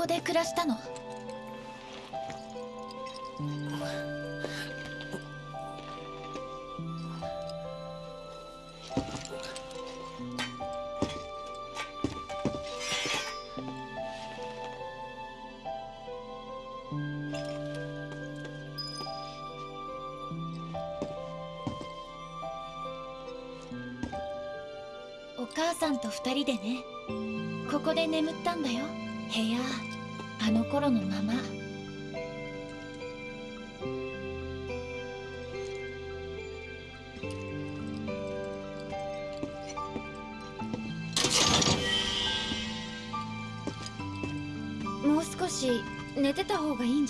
ここで暮らしたの？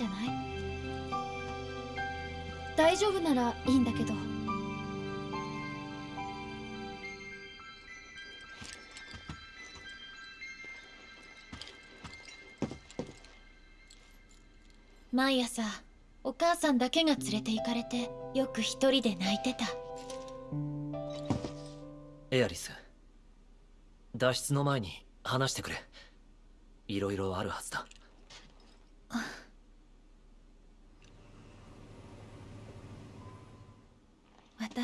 じゃない？大丈夫ならいいんだけど。毎朝お母さんだけが連れて行かれてよく一人で泣いてた。エアリス脱出の前に話してくれ。いろいろあるはずだ。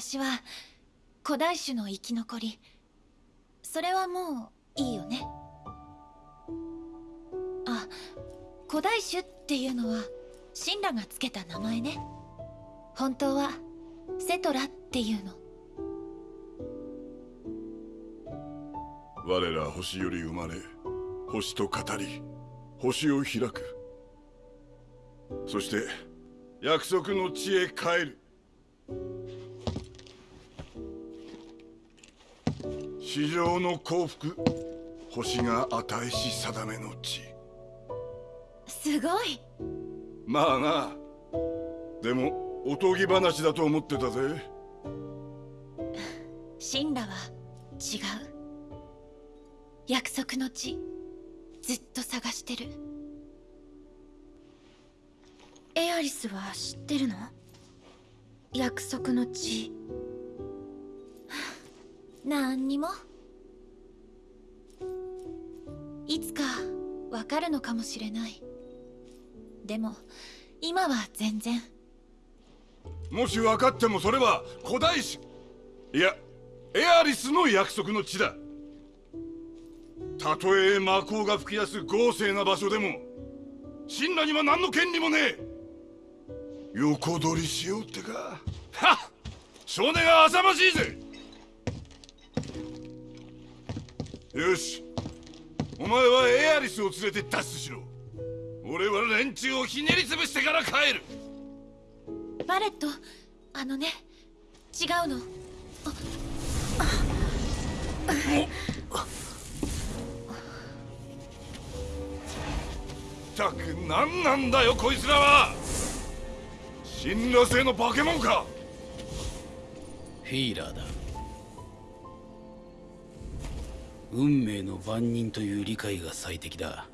私は古代種の生き残り。それはもういいよね。あ古代種っていうのは神羅がつけた名前ね。本当はセトラっていうの。我ら星より生まれ星と語り星を開く。そして約束の地へ帰る。地上の幸福星が与えし定めの地。すごい。まあな。でもおとぎ話だと思ってたぜ。神羅は違う。約束の地ずっと探してる。エアリスは知ってるの？約束の地。なんにもいつかわかるのかもしれない。でも今は全然。もし分かってもそれは古代史。いやエアリスの約束の地だ。たとえ魔法が吹き出す豪勢な場所でも神羅には何の権利もねえ。横取りしようってか。はっ少年が浅ましいぜ。よし。お前はエアリスを連れて脱出しろ。俺は連中をひねり潰してから帰る。バレットあのね違うの。ったく何なんだよこいつらは。神羅星の化け物か。フィーラーだ運命の番人という理解が最適だ。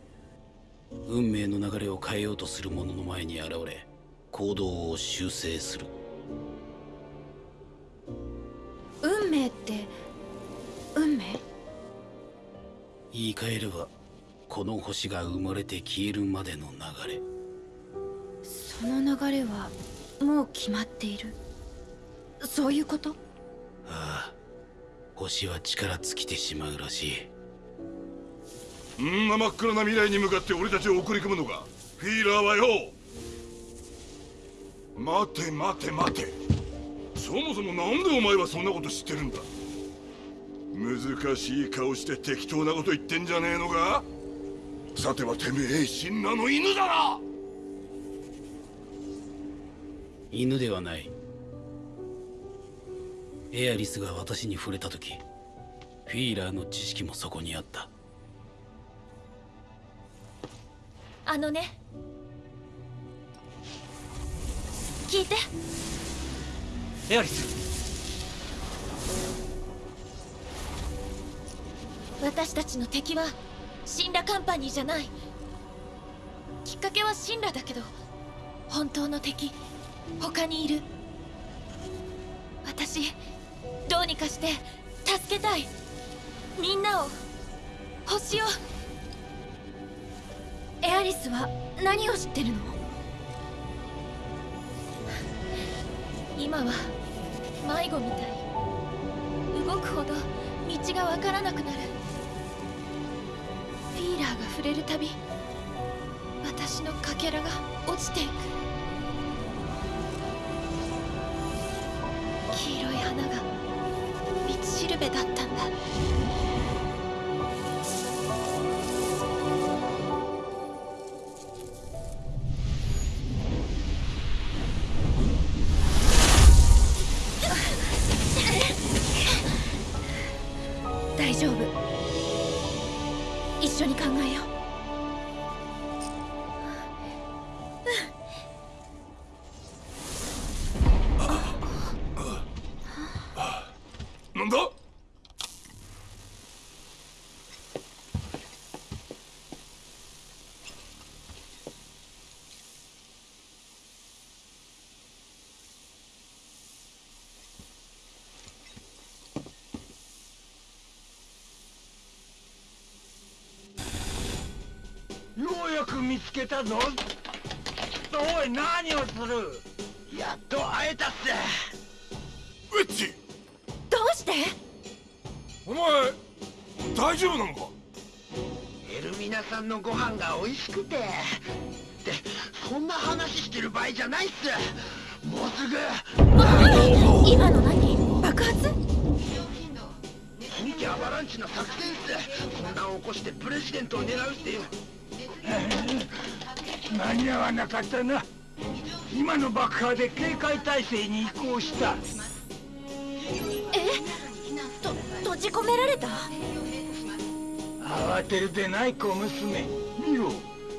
運命の流れを変えようとする者の前に現れ行動を修正する。運命って運命？言い換えればこの星が生まれて消えるまでの流れ。その流れはもう決まっている。そういうこと？ああ星は力尽きてしまうらしい。んな真っ暗な未来に向かって俺たちを送り込むのか。フィーラーはよ待て待て待て。そもそもなんでお前はそんなこと知ってるんだ。難しい顔して適当なこと言ってんじゃねえのか。さてはてめえ神羅の犬だな。犬ではないエアリスが私に触れた時フィーラーの知識もそこにあった。あのね。聞いて。エアリス。私たちの敵はシンラカンパニーじゃない。きっかけはシンラだけど本当の敵他にいる。私どうにかして助けたい。みんなを。星を。エアリスは何を知ってるの？今は迷子みたい。動くほど道がわからなくなる。フィーラーが触れるたび私のかけらが落ちていく。黄色い花がしるべだったんだ。見つけたぞ。おい何をする？やっと会えたっすウェッジどうして？お前大丈夫なのか？エルミナさんのご飯が美味しくて。でそんな話してる場合じゃないっす。もうすぐ。今の何？爆発？本家アバランチの作戦っす。混乱を起こしてプレジデントを狙うっていう間に合わなかったな。今の爆破で警戒態勢に移行した。え？と閉じ込められた？慌てるでない小娘。見ろ。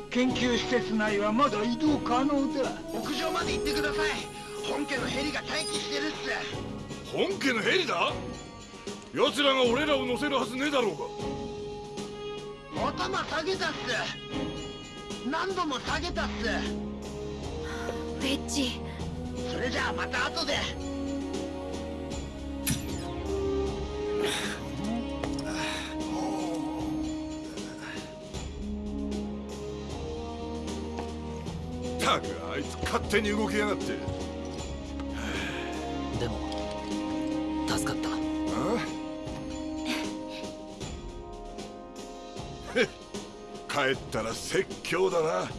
研究施設内はまだ移動可能だ。屋上まで行ってください。本家のヘリが待機してるっす。本家のヘリだ？奴らが俺らを乗せるはずねえだろうが。頭下げたっす何度も下げたっすウェッジそれじゃあまた後で。ったくあいつ勝手に動きやがって帰ったら説教だな。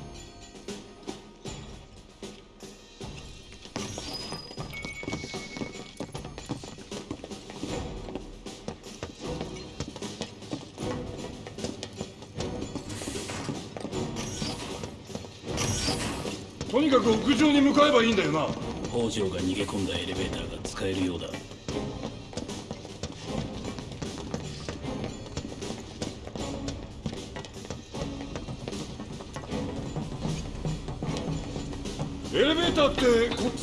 とにかく屋上に向かえばいいんだよな。北条が逃げ込んだエレベーターが使えるようだ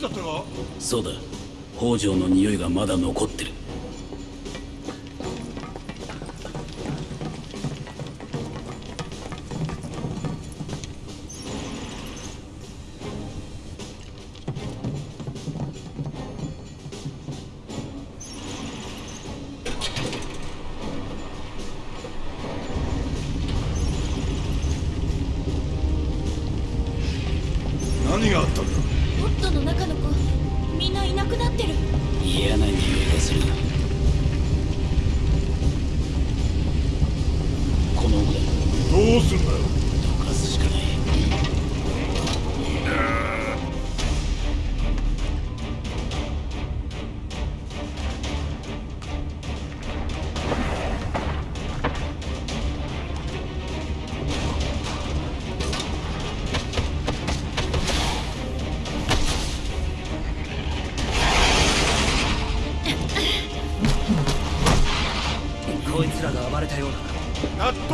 ってこっちだったか？そうだ。北条の匂いがまだ残っ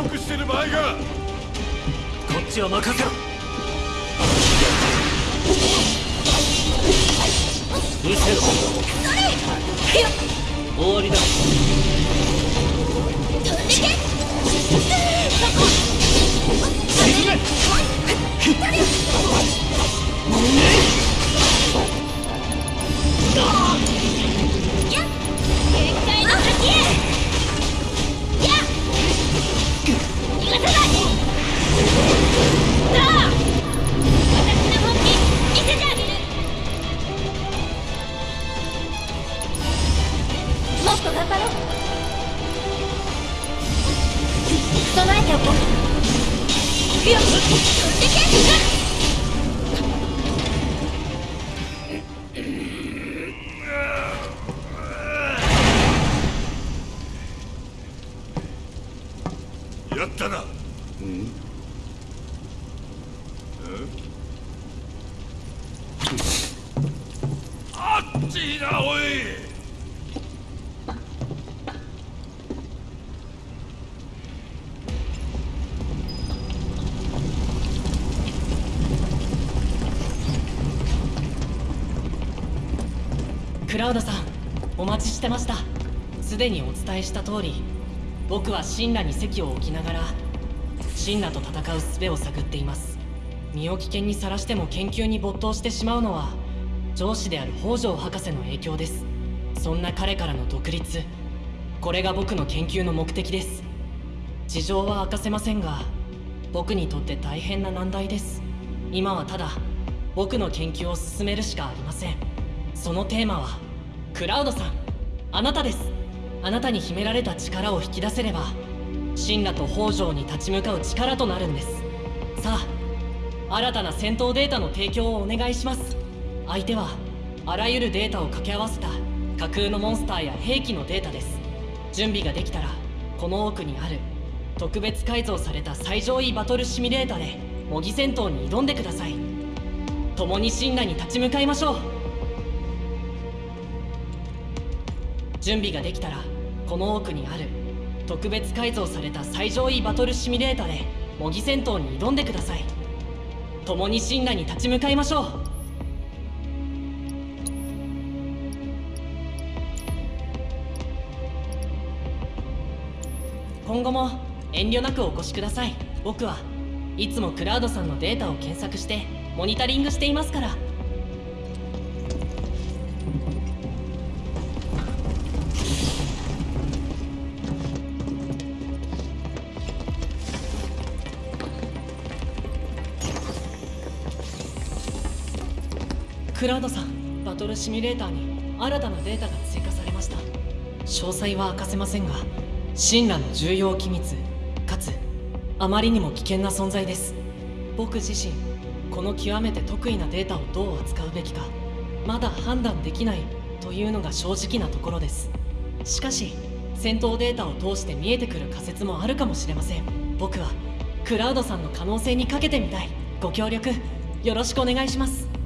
得してる場合が。こっちは任せろ。せろ。終わりだ。よ。お待ちしてました。すでにお伝えした通り僕は神羅に席を置きながら神羅と戦う術を探っています。身を危険にさらしても研究に没頭してしまうのは上司である北条博士の影響です。そんな彼からの独立。これが僕の研究の目的です。事情は明かせませんが僕にとって大変な難題です。今はただ僕の研究を進めるしかありません。そのテーマはクラウドさん。あなたです。あなたに秘められた力を引き出せれば神羅と北条に立ち向かう力となるんです。さあ新たな戦闘データの提供をお願いします。相手はあらゆるデータを掛け合わせた架空のモンスターや兵器のデータです。準備ができたらこの奥にある特別改造された最上位バトルシミュレーターで模擬戦闘に挑んでください。共に神羅に立ち向かいましょう。準備ができたらこの奥にある特別改造された最上位バトルシミュレーターで模擬戦闘に挑んでください。共に神羅に立ち向かいましょう。今後も遠慮なくお越しください。僕はいつもクラウドさんのデータを検索してモニタリングしていますから。クラウドさんバトルシミュレーターに新たなデータが追加されました。詳細は明かせませんが神羅の重要機密かつあまりにも危険な存在です。僕自身この極めて得意なデータをどう扱うべきかまだ判断できないというのが正直なところです。しかし戦闘データを通して見えてくる仮説もあるかもしれません。僕はクラウドさんの可能性にかけてみたい。ご協力よろしくお願いします。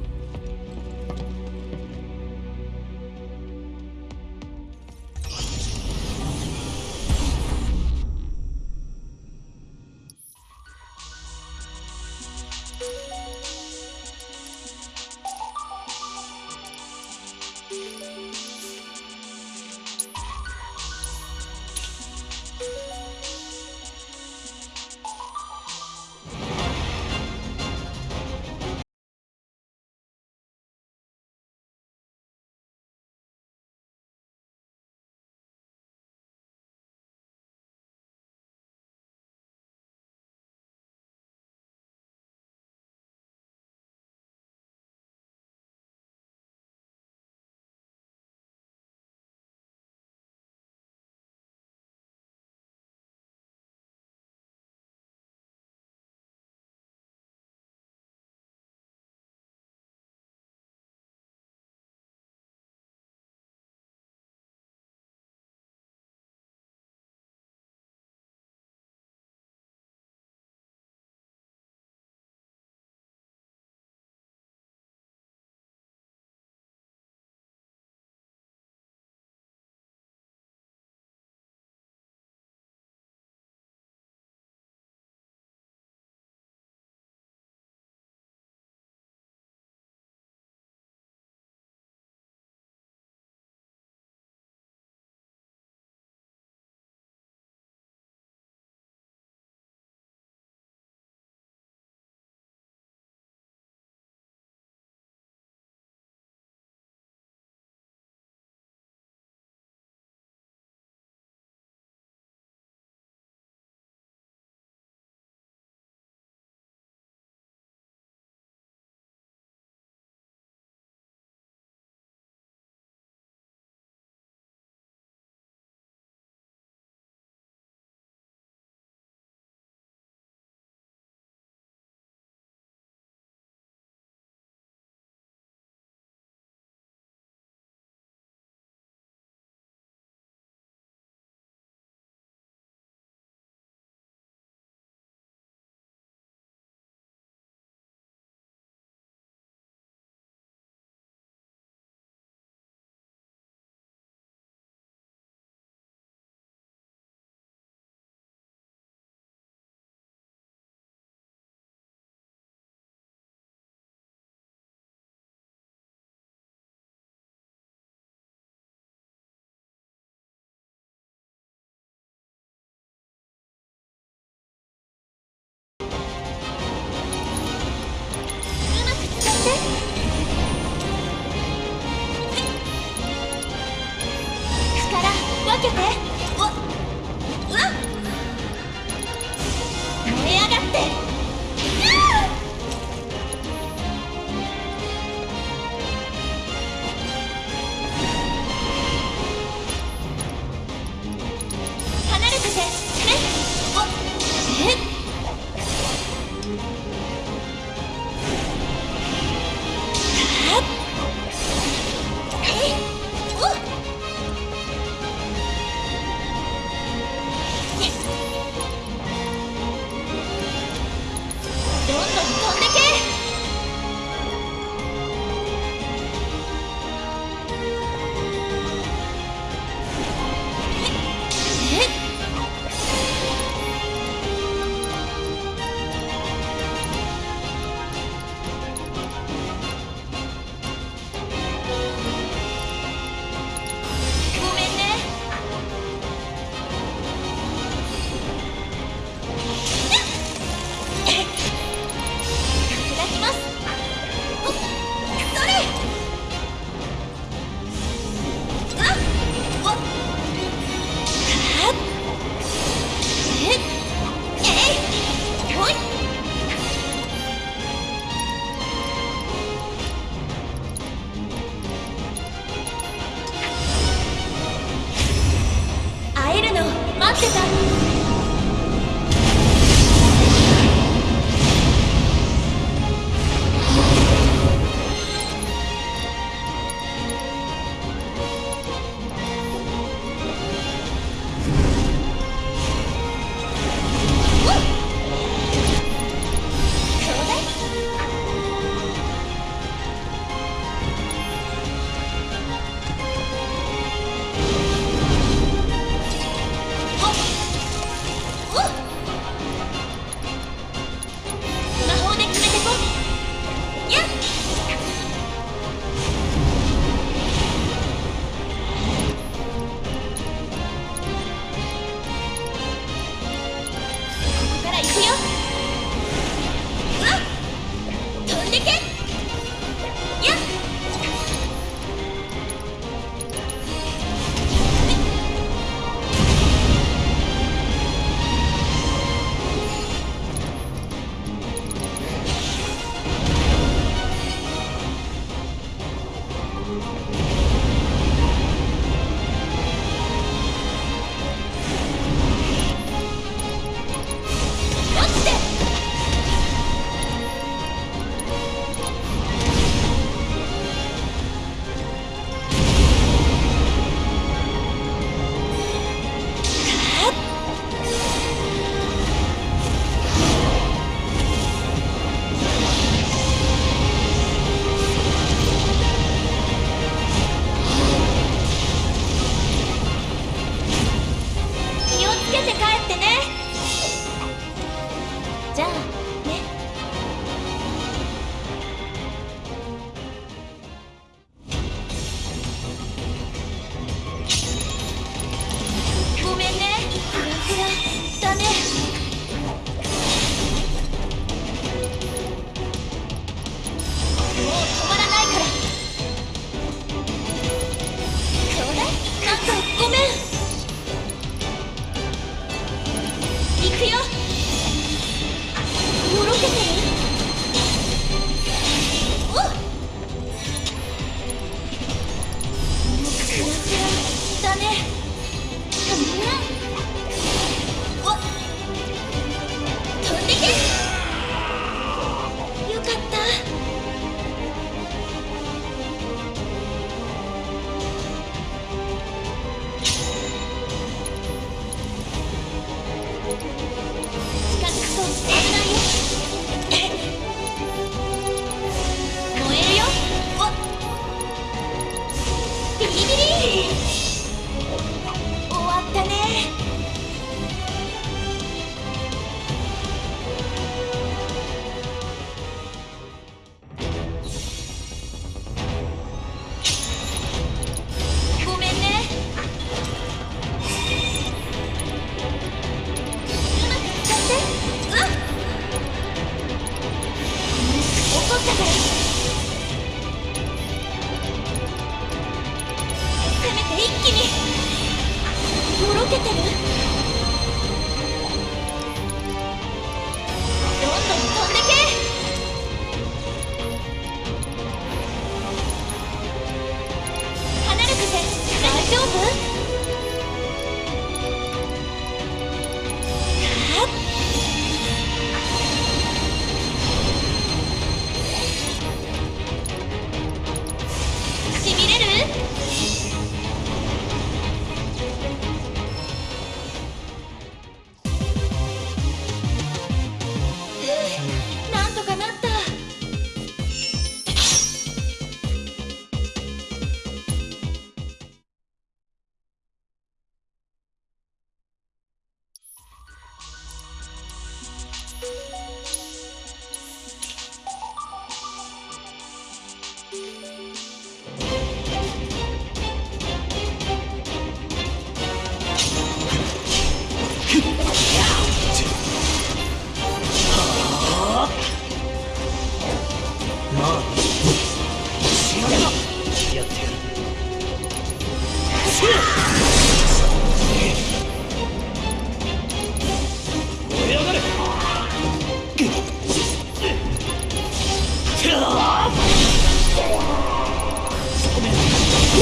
力分けて。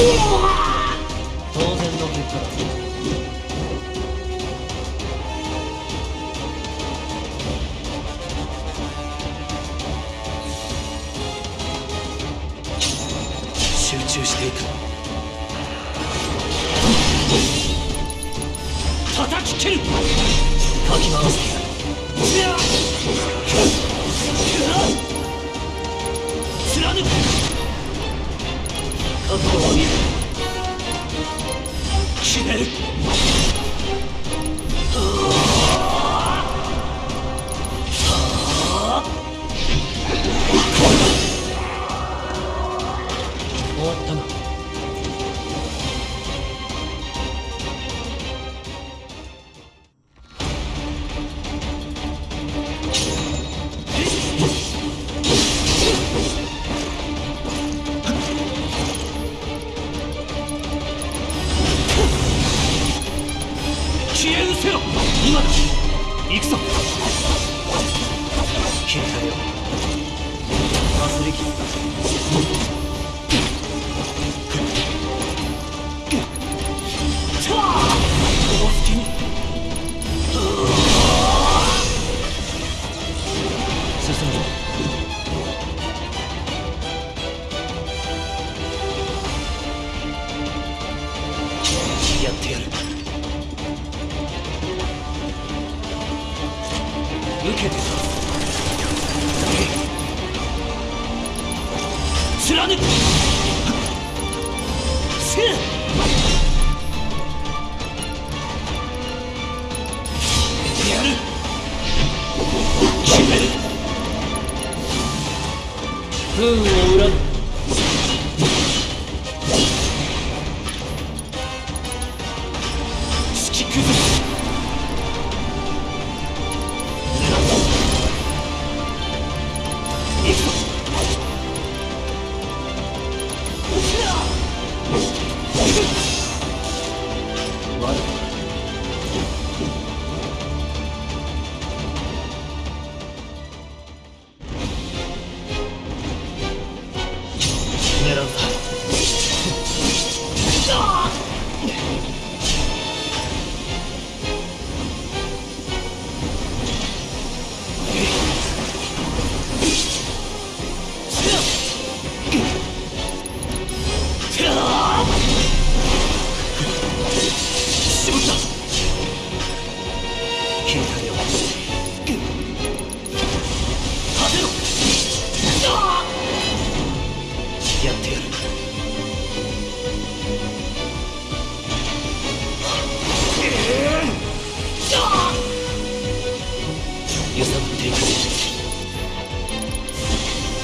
当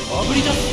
炙り出す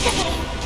ったからせ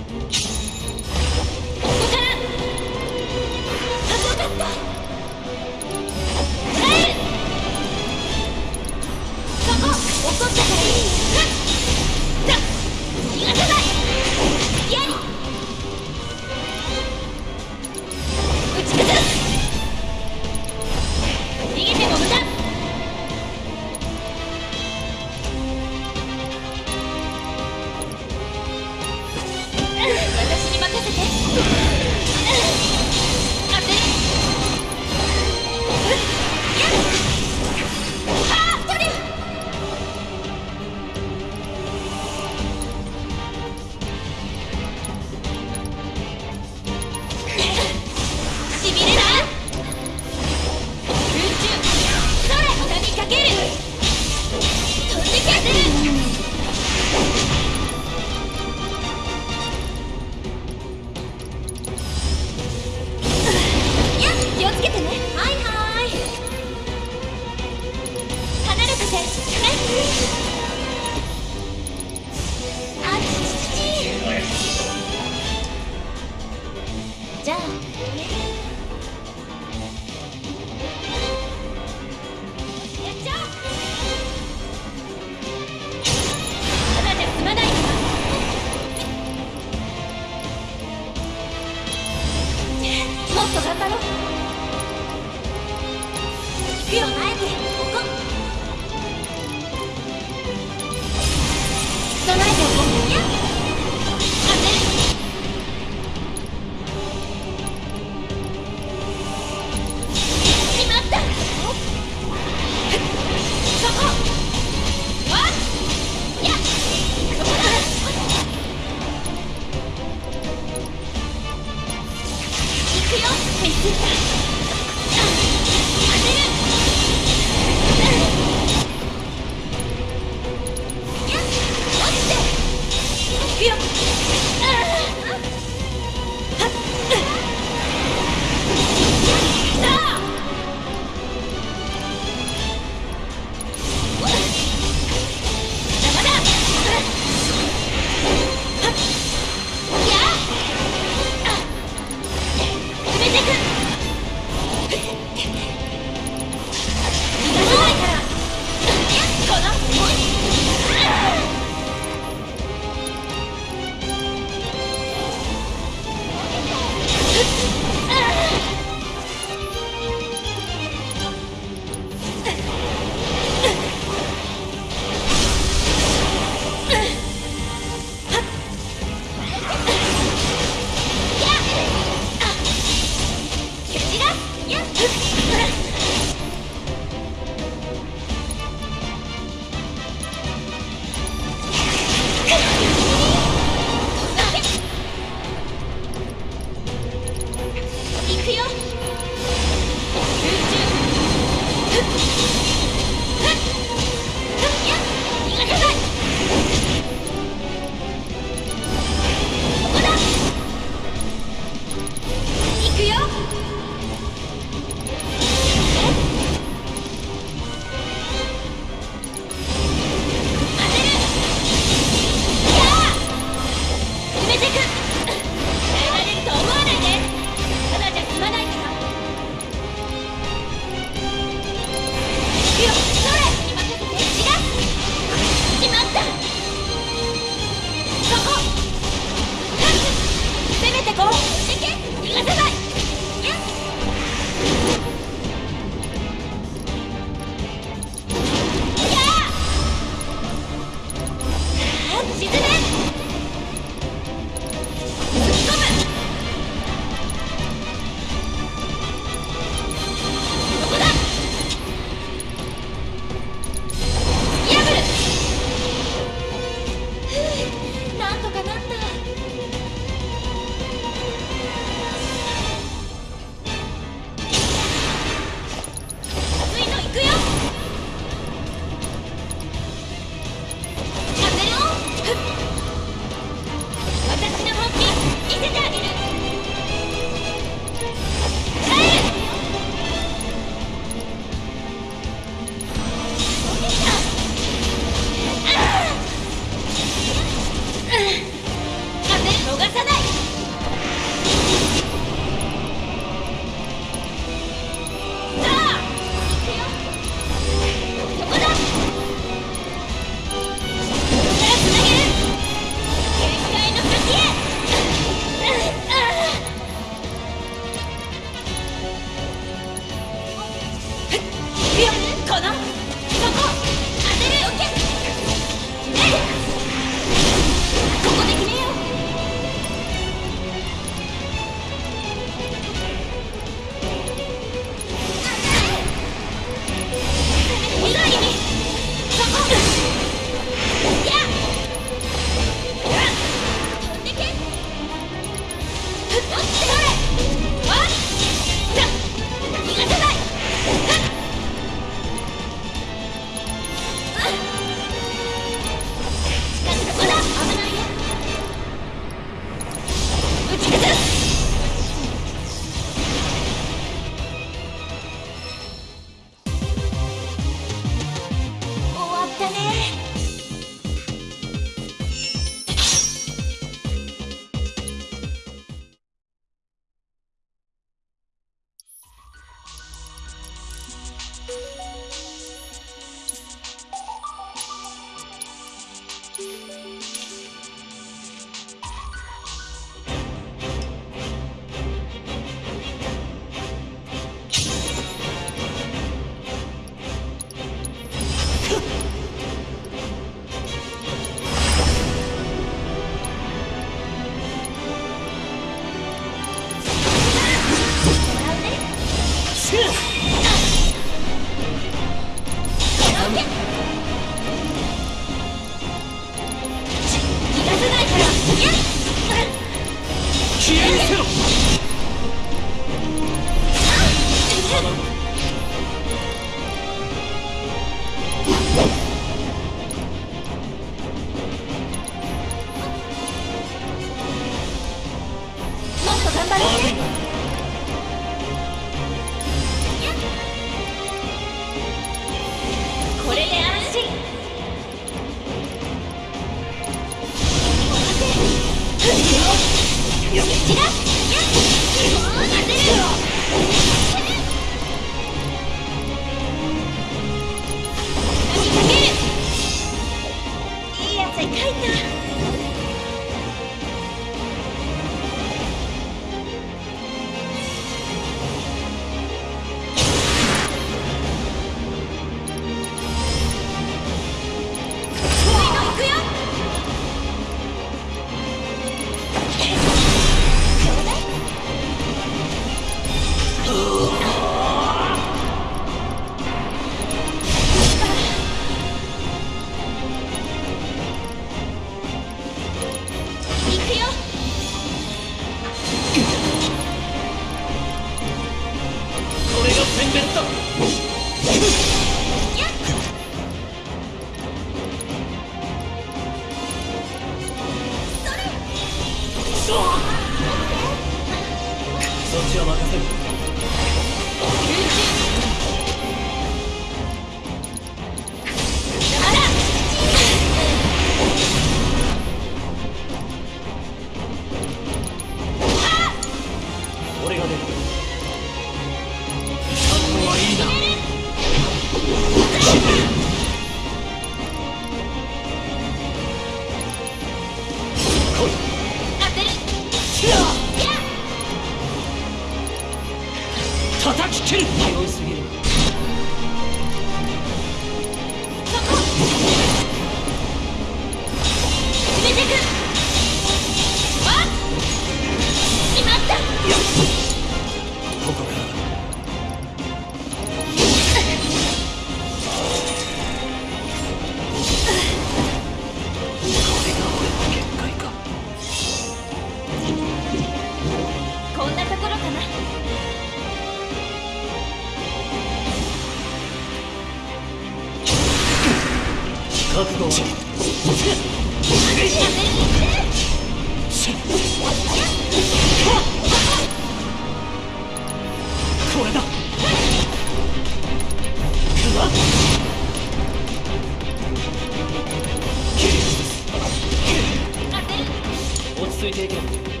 落ち着いていけ。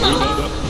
もう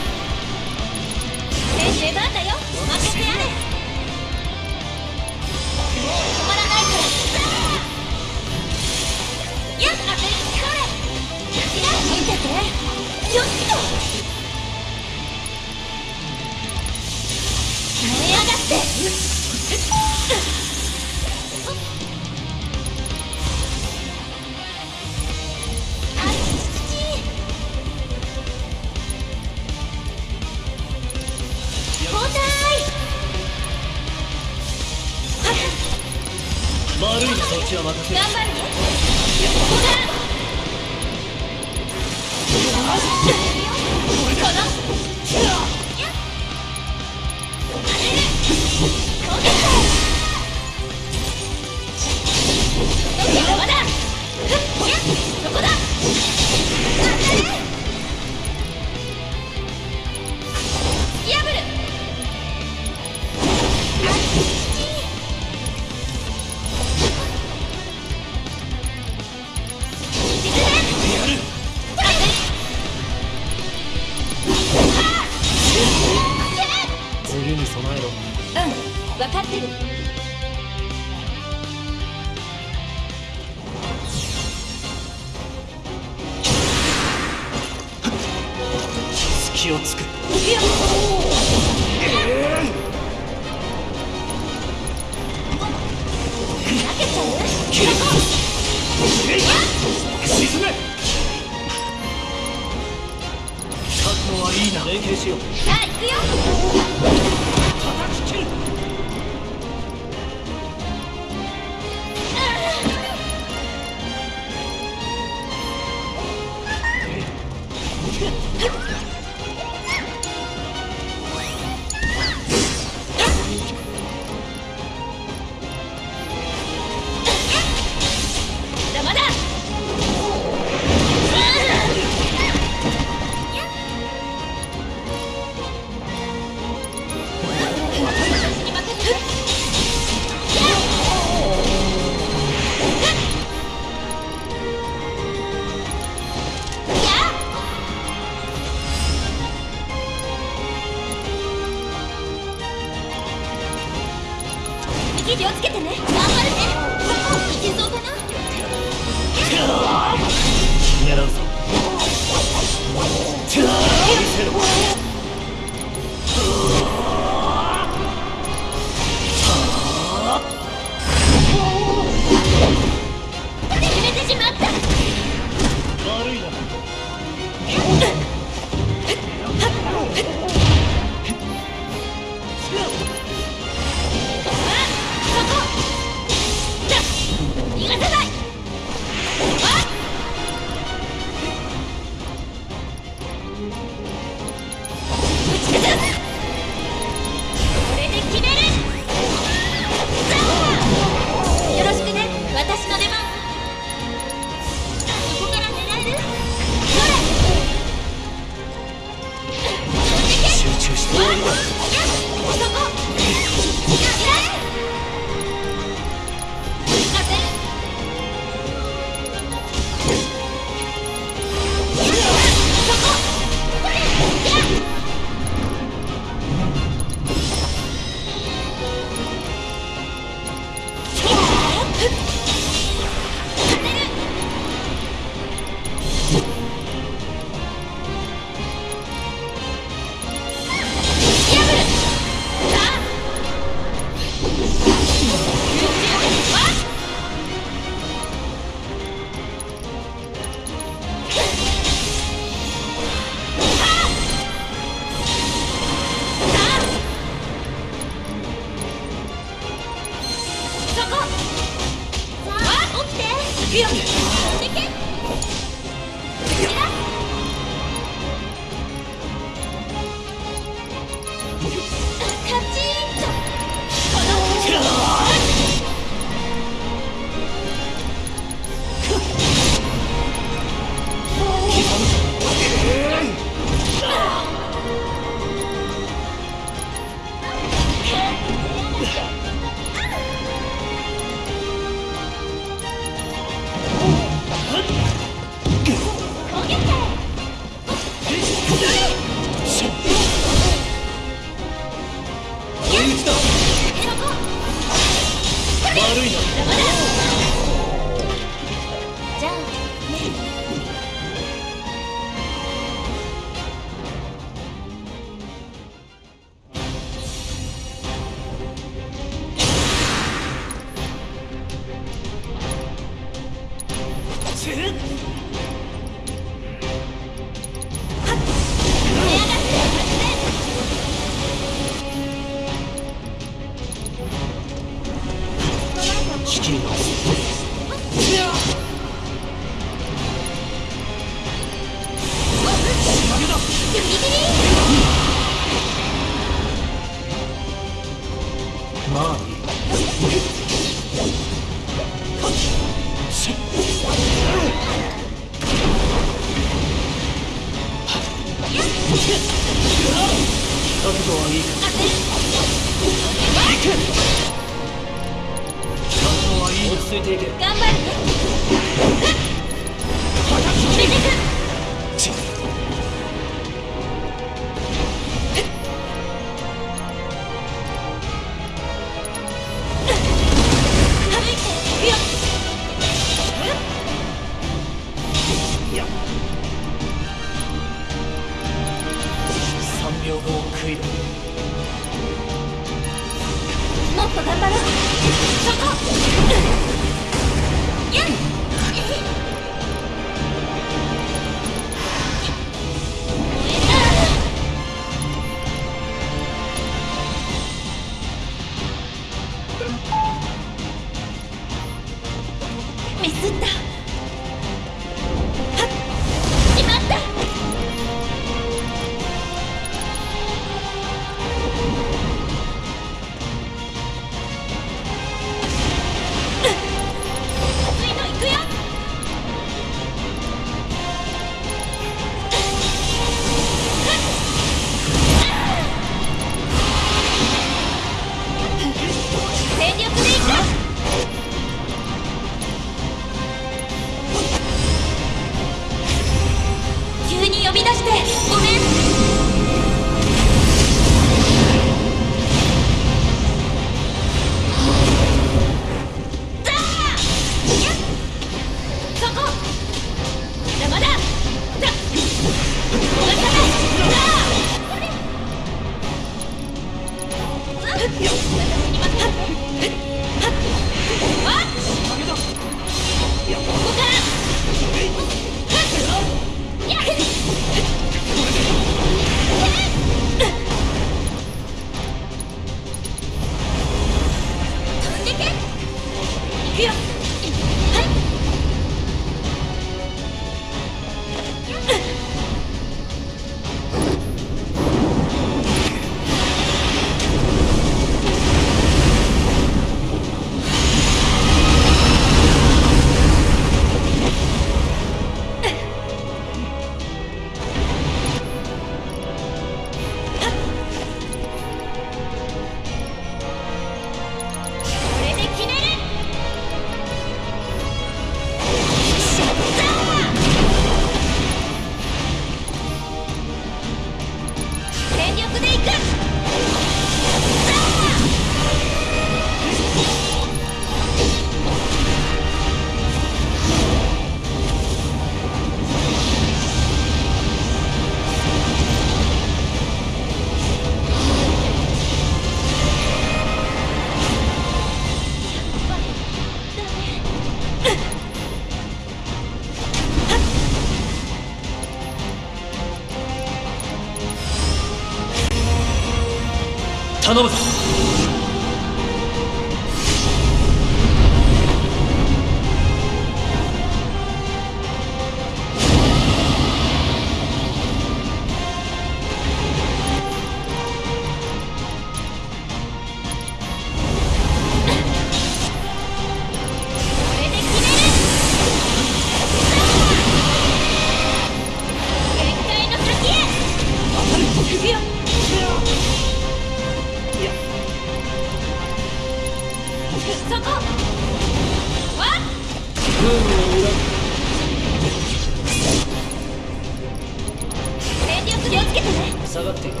下がっている3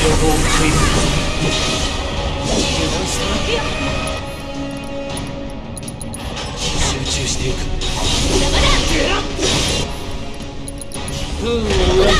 秒後を食い集中していく。邪魔だ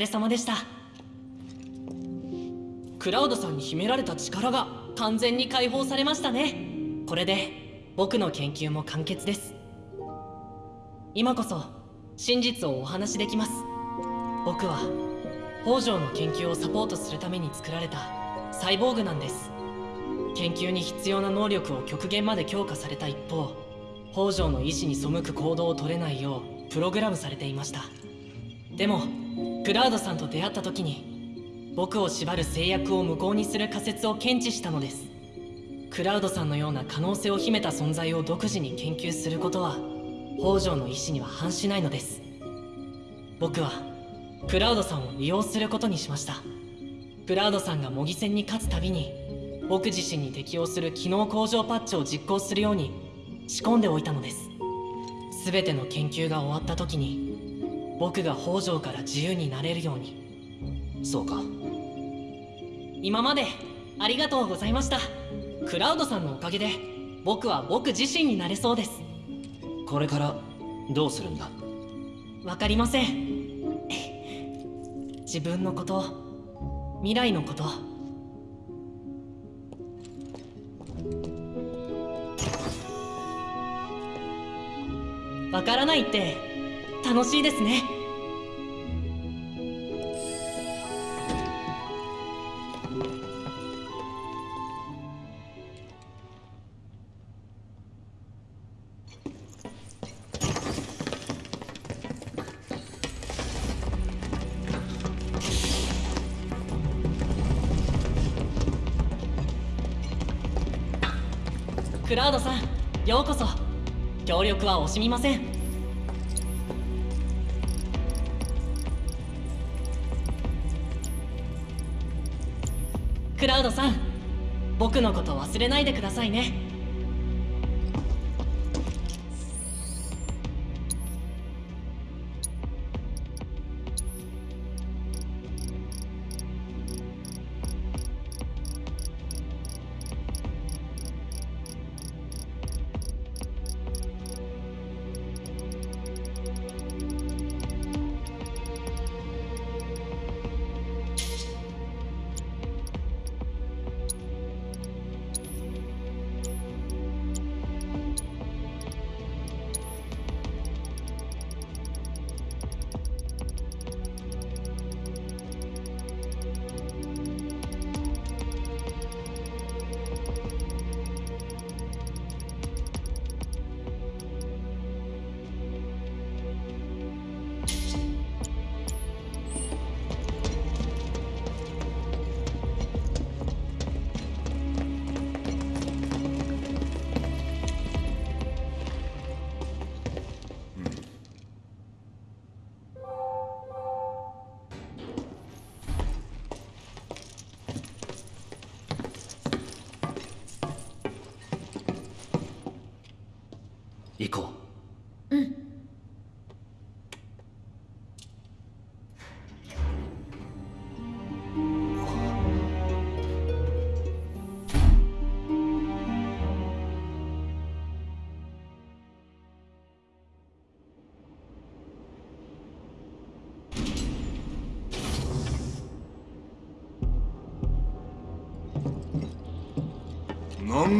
れ様でした。クラウドさんに秘められた力が完全に解放されましたね。これで僕の研究も完結です。今こそ真実をお話しできます。僕は北条の研究をサポートするために作られたサイボーグなんです。研究に必要な能力を極限まで強化された一方北条の意志に背く行動を取れないようプログラムされていました。でもクラウドさんと出会った時に僕を縛る制約を無効にする仮説を検知したのです。クラウドさんのような可能性を秘めた存在を独自に研究することは北条の意志には反しないのです。僕はクラウドさんを利用することにしました。クラウドさんが模擬戦に勝つたびに僕自身に適用する機能向上パッチを実行するように仕込んでおいたのです。全ての研究が終わった時に僕が北条から自由になれるように。そうか。今までありがとうございました。クラウドさんのおかげで僕は僕自身になれそうです。これからどうするんだ？わかりません。自分のこと未来のこと。わからないって楽しいですね。クラウドさんようこそ。協力は惜しみません。ラウドさん。僕のこと忘れないでくださいね。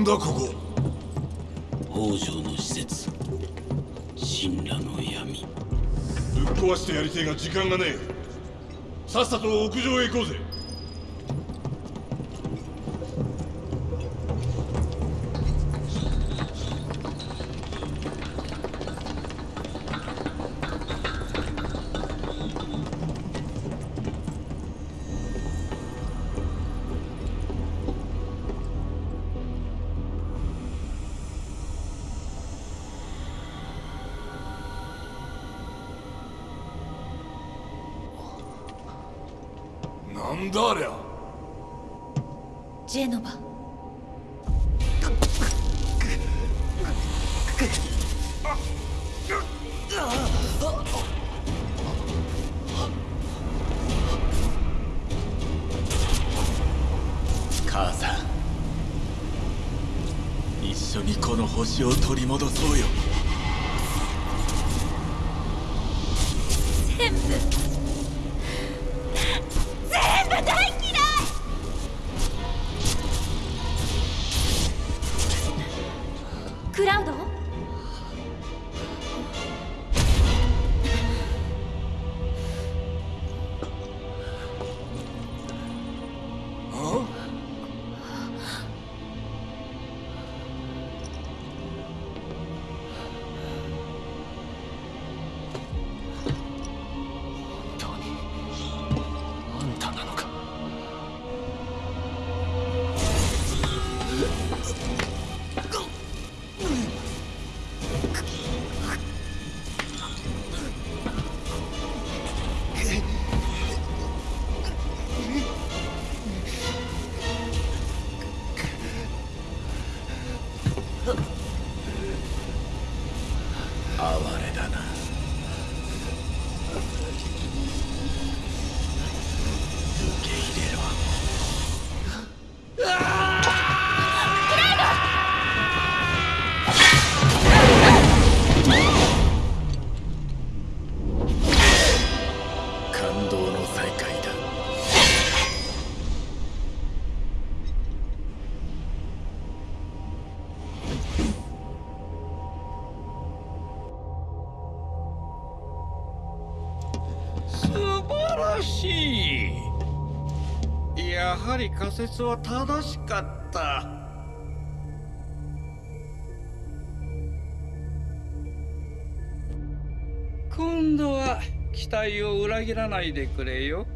なんだここ？北条の施設神羅の闇。ぶっ壊してやりてえが時間がねえ。さっさと屋上へ行こうぜ説は正しかった。今度は期待を裏切らないでくれよ。